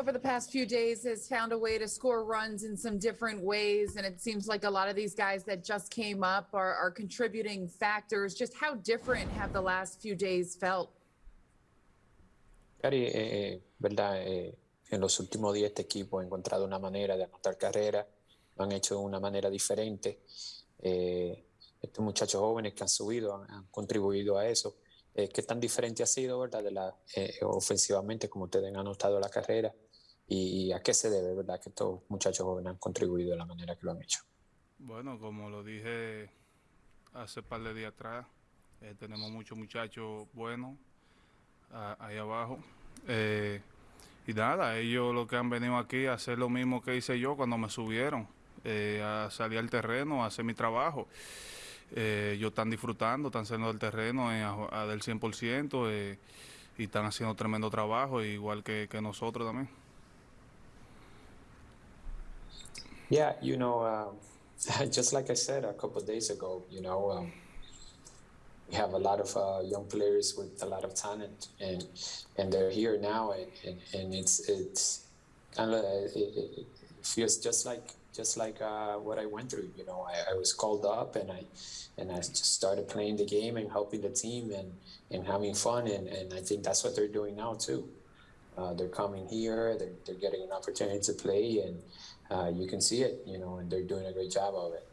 over the past few days has found a way to score runs in some different ways. And it seems like a lot of these guys that just came up are, are contributing factors. Just how different have the last few days felt? Cari, eh, verdad, eh, en los últimos días este equipo ha encontrado una manera de anotar carreras, lo han hecho de una manera diferente. Eh, estos muchachos jóvenes que han subido han, han contribuido a eso. Eh, ¿Qué tan diferente ha sido, verdad, de la, eh, ofensivamente, como ustedes han anotado la carrera? ¿Y a qué se debe, verdad, que estos muchachos jóvenes han contribuido de la manera que lo han hecho? Bueno, como lo dije hace un par de días atrás, eh, tenemos muchos muchachos buenos ah, ahí abajo. Eh, y nada, ellos lo que han venido aquí a hacer lo mismo que hice yo cuando me subieron, eh, a salir al terreno, a hacer mi trabajo. Eh, ellos están disfrutando, están saliendo del terreno a, a del 100% eh, y están haciendo tremendo trabajo, igual que nosotros también. Yeah, you know, um, just like I said a couple of days ago, you know, um, we have a lot of uh, young players with a lot of talent, and and they're here now, and, and, and it's it's kind of it, it it feels just like just like uh, what I went through. You know, I, I was called up, and I and I just started playing the game and helping the team and and having fun, and and I think that's what they're doing now too. Uh, they're coming here, they're, they're getting an opportunity to play, and uh, you can see it, you know, and they're doing a great job of it.